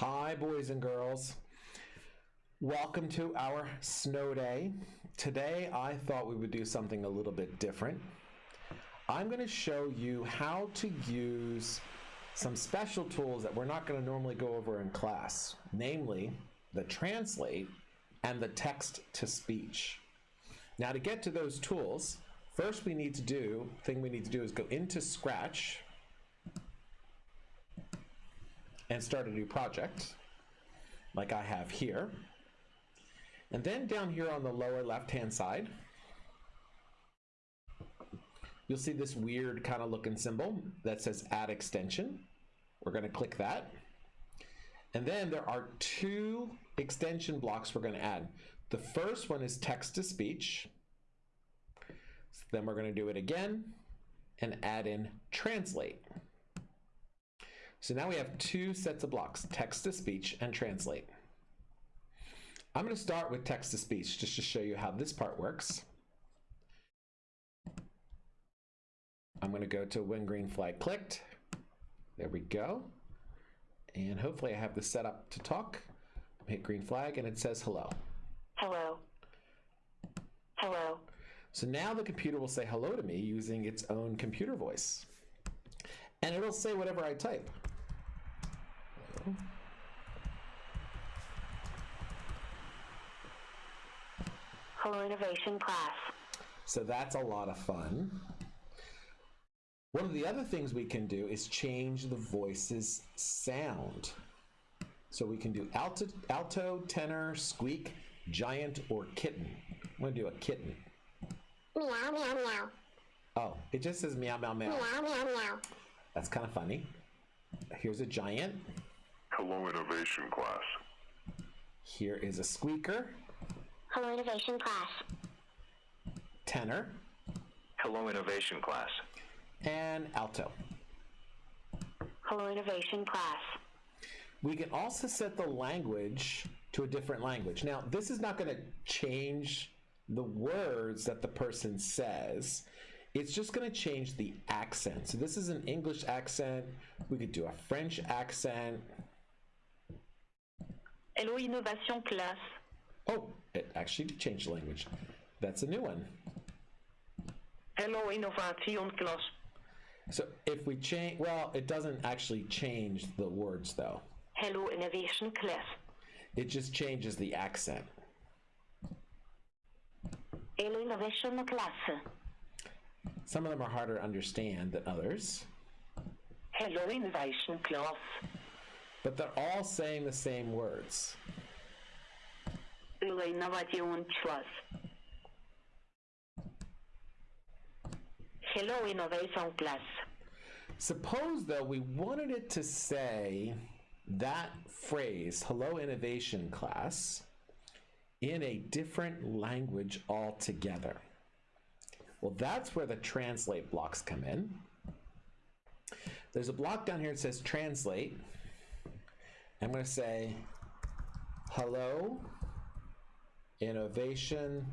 Hi, boys and girls. Welcome to our snow day. Today, I thought we would do something a little bit different. I'm going to show you how to use some special tools that we're not going to normally go over in class, namely the translate and the text to speech. Now, to get to those tools, first we need to do, thing we need to do is go into Scratch and start a new project like I have here. And then down here on the lower left hand side, you'll see this weird kind of looking symbol that says add extension. We're going to click that. And then there are two extension blocks we're going to add. The first one is text to speech. So then we're going to do it again and add in translate. So now we have two sets of blocks, text to speech and translate. I'm going to start with text to speech just to show you how this part works. I'm going to go to when green flag clicked. There we go. And hopefully I have this set up to talk. Hit green flag and it says hello. Hello. Hello. So now the computer will say hello to me using its own computer voice. And it'll say whatever I type. Hello, innovation class. So that's a lot of fun. One of the other things we can do is change the voice's sound. So we can do alto, alto, tenor, squeak, giant, or kitten. I'm going to do a kitten. Meow, meow, meow. Oh, it just says meow, meow, meow. Meow, meow, meow. That's kind of funny. Here's a giant. Hello, innovation class. Here is a squeaker, Hello, innovation class. tenor, Hello, innovation class. and alto. Hello, innovation class. We can also set the language to a different language. Now, this is not going to change the words that the person says. It's just going to change the accent. So this is an English accent. We could do a French accent. Hello, innovation class. Oh, it actually changed language. That's a new one. Hello, innovation class. So if we change, well, it doesn't actually change the words though. Hello, innovation class. It just changes the accent. Hello, innovation class. Some of them are harder to understand than others, Hello, innovation class. But they're all saying the same words. Hello, innovation class. Hello, innovation class. Suppose though we wanted it to say that phrase, hello innovation class, in a different language altogether. Well, that's where the translate blocks come in. There's a block down here that says translate. I'm going to say hello innovation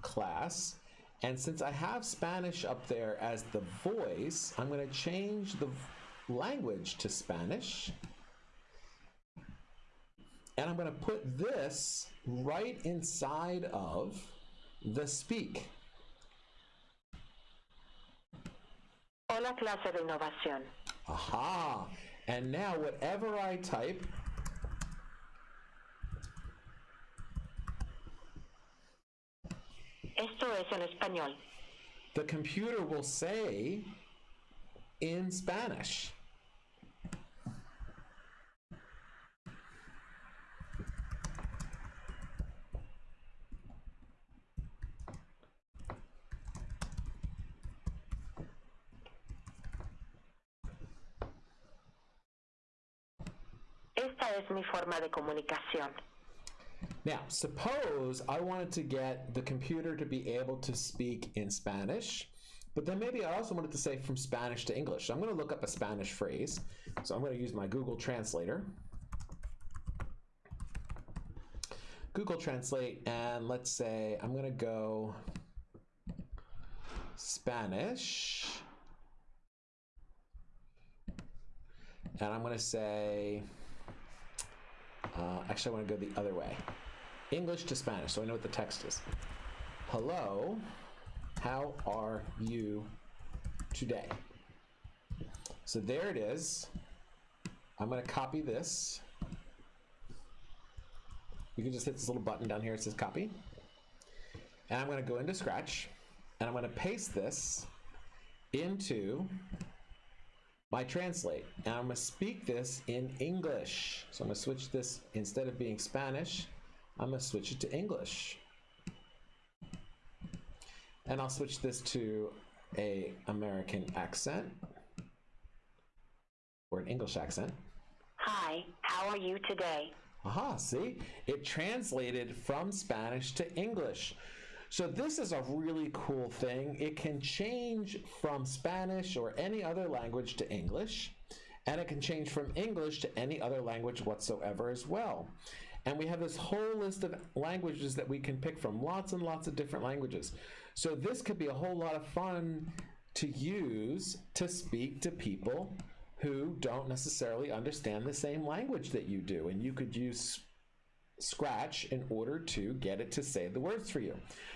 class. And since I have Spanish up there as the voice, I'm going to change the language to Spanish. And I'm going to put this right inside of the speak. Hola, clase de innovación. Aha! And now whatever I type, Esto es en español. the computer will say in Spanish. Esta es mi forma de comunicación. Now, suppose I wanted to get the computer to be able to speak in Spanish, but then maybe I also wanted to say from Spanish to English. So I'm going to look up a Spanish phrase. So I'm going to use my Google Translator. Google Translate, and let's say I'm going to go Spanish. And I'm going to say Uh, actually, I want to go the other way. English to Spanish, so I know what the text is. Hello, how are you today? So there it is. I'm going to copy this. You can just hit this little button down here. It says copy. And I'm going to go into Scratch and I'm going to paste this into my translate. And I'm to speak this in English. So I'm to switch this instead of being Spanish, I'm to switch it to English. And I'll switch this to a American accent or an English accent. Hi, how are you today? Aha, see? It translated from Spanish to English. So this is a really cool thing. It can change from Spanish or any other language to English, and it can change from English to any other language whatsoever as well. And we have this whole list of languages that we can pick from, lots and lots of different languages. So this could be a whole lot of fun to use to speak to people who don't necessarily understand the same language that you do. And you could use Scratch in order to get it to say the words for you.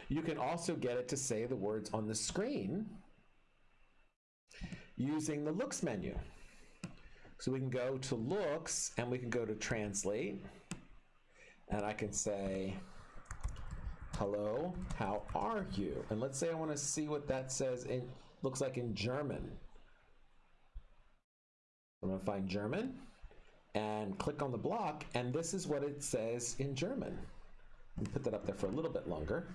You can also get it to say the words on the screen using the Looks menu. So we can go to Looks and we can go to Translate. And I can say, hello, how are you? And let's say I want to see what that says in looks like in German. I'm going to find German and click on the block, and this is what it says in German. Let me put that up there for a little bit longer.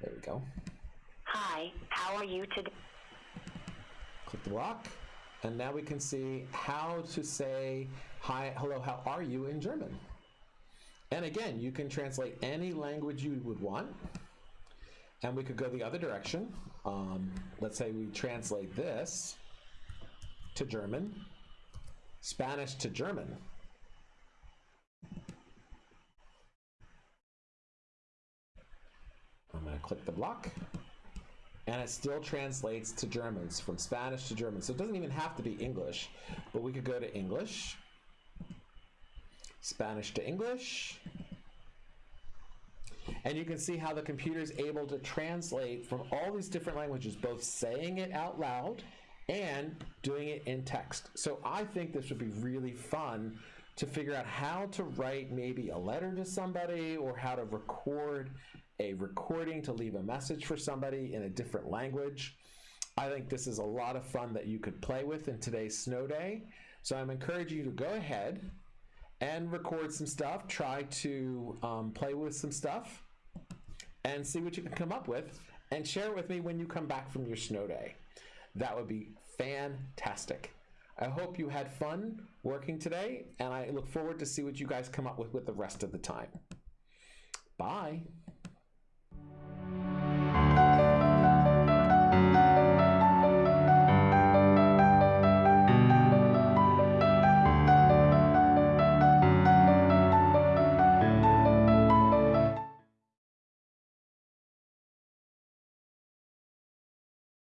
There we go. Hi, how are you today? Click the block, and now we can see how to say hi, hello, how are you in German. And again, you can translate any language you would want. And we could go the other direction. Um, let's say we translate this to German, Spanish to German. I'm going to click the block. And it still translates to Germans from Spanish to German. So it doesn't even have to be English, but we could go to English, Spanish to English, and you can see how the computer is able to translate from all these different languages, both saying it out loud and doing it in text. So I think this would be really fun to figure out how to write maybe a letter to somebody or how to record a recording to leave a message for somebody in a different language. I think this is a lot of fun that you could play with in today's snow day. So I'm encouraging you to go ahead and record some stuff, try to um, play with some stuff, and see what you can come up with, and share it with me when you come back from your snow day. That would be fantastic. I hope you had fun working today, and I look forward to see what you guys come up with with the rest of the time. Bye.